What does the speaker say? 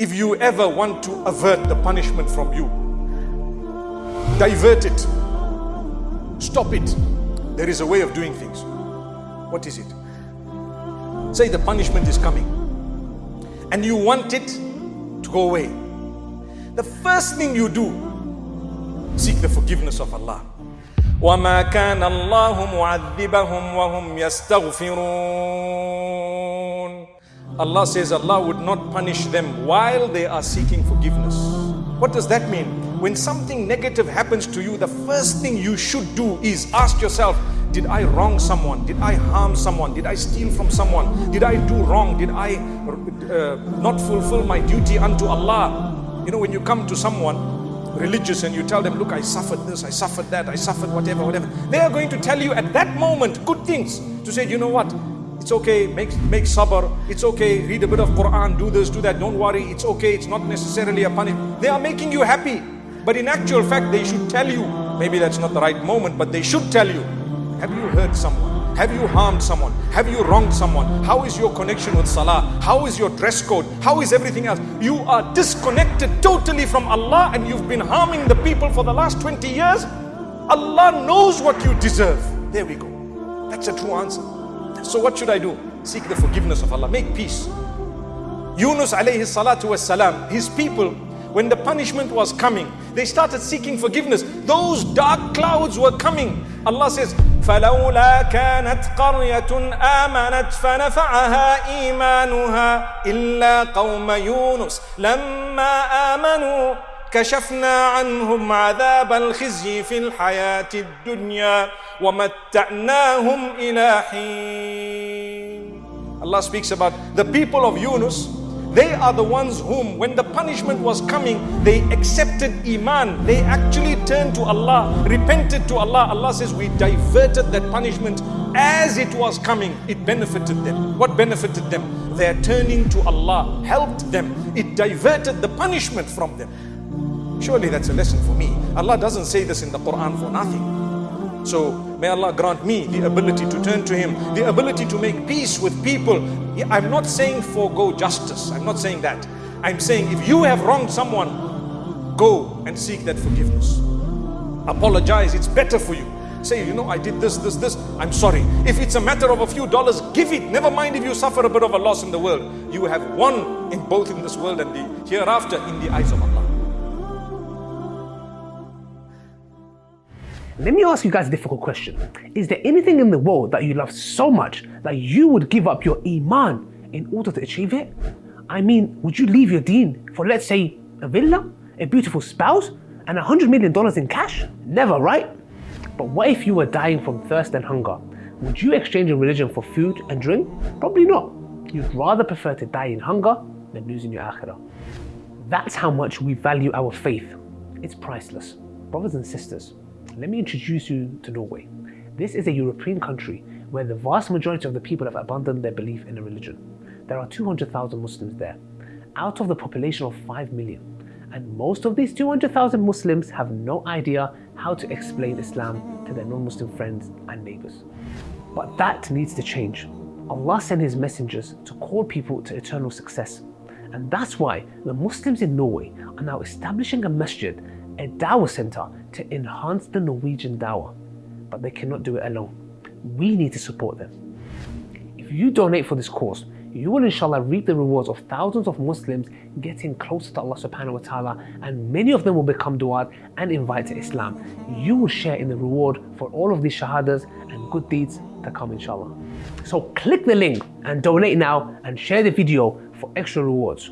If you ever want to avert the punishment from you, divert it, stop it. There is a way of doing things. What is it? Say the punishment is coming and you want it to go away. The first thing you do, seek the forgiveness of Allah. وما كان الله معذبهم وهم يستغفرون Allah says Allah would not punish them while they are seeking forgiveness. What does that mean? When something negative happens to you, the first thing you should do is ask yourself, did I wrong someone? Did I harm someone? Did I steal from someone? Did I do wrong? Did I uh, not fulfill my duty unto Allah? You know, when you come to someone religious and you tell them, look, I suffered this, I suffered that, I suffered whatever, whatever. They are going to tell you at that moment good things to say, you know what? It's okay, make, make sabr, it's okay, read a bit of Quran, do this, do that, don't worry, it's okay, it's not necessarily a punishment. They are making you happy. But in actual fact, they should tell you, maybe that's not the right moment, but they should tell you, have you hurt someone? Have you harmed someone? Have you wronged someone? How is your connection with Salah? How is your dress code? How is everything else? You are disconnected totally from Allah and you've been harming the people for the last 20 years. Allah knows what you deserve. There we go. That's a true answer. So what should I do? Seek the forgiveness of Allah. Make peace. Yunus alayhi salatu was salam, his people, when the punishment was coming, they started seeking forgiveness. Those dark clouds were coming. Allah says, فلولا كانت قرية آمنت فنفعها إيمانها إلا قوم يونس لما آمنوا كشفنا عنهم عذاب الخزي في الحياة الدنيا ومتعناهم إلى حين Allah speaks about the people of Yunus they are the ones whom, when the punishment was coming, they accepted Iman. They actually turned to Allah, repented to Allah. Allah says, We diverted that punishment as it was coming. It benefited them. What benefited them? Their turning to Allah helped them. It diverted the punishment from them. Surely that's a lesson for me. Allah doesn't say this in the Quran for nothing. So may Allah grant me the ability to turn to Him, the ability to make peace with people. I'm not saying forego justice. I'm not saying that. I'm saying if you have wronged someone, go and seek that forgiveness. Apologize. It's better for you. Say, you know, I did this, this, this. I'm sorry. If it's a matter of a few dollars, give it. Never mind if you suffer a bit of a loss in the world. You have won in both in this world and the hereafter in the eyes of Allah. Let me ask you guys a difficult question. Is there anything in the world that you love so much that you would give up your Iman in order to achieve it? I mean, would you leave your deen for, let's say, a villa, a beautiful spouse, and a hundred million dollars in cash? Never, right? But what if you were dying from thirst and hunger? Would you exchange your religion for food and drink? Probably not. You'd rather prefer to die in hunger than losing your akhirah. That's how much we value our faith. It's priceless. Brothers and sisters, let me introduce you to Norway. This is a European country where the vast majority of the people have abandoned their belief in a religion. There are 200,000 Muslims there, out of the population of 5 million. And most of these 200,000 Muslims have no idea how to explain Islam to their non-Muslim friends and neighbors. But that needs to change. Allah sent His messengers to call people to eternal success. And that's why the Muslims in Norway are now establishing a masjid a Dawah center to enhance the Norwegian Dawah, but they cannot do it alone. We need to support them. If you donate for this cause, you will inshallah reap the rewards of thousands of Muslims getting closer to Allah subhanahu wa ta'ala and many of them will become du'at and invite to Islam. You will share in the reward for all of these shahadas and good deeds to come inshallah. So click the link and donate now and share the video for extra rewards.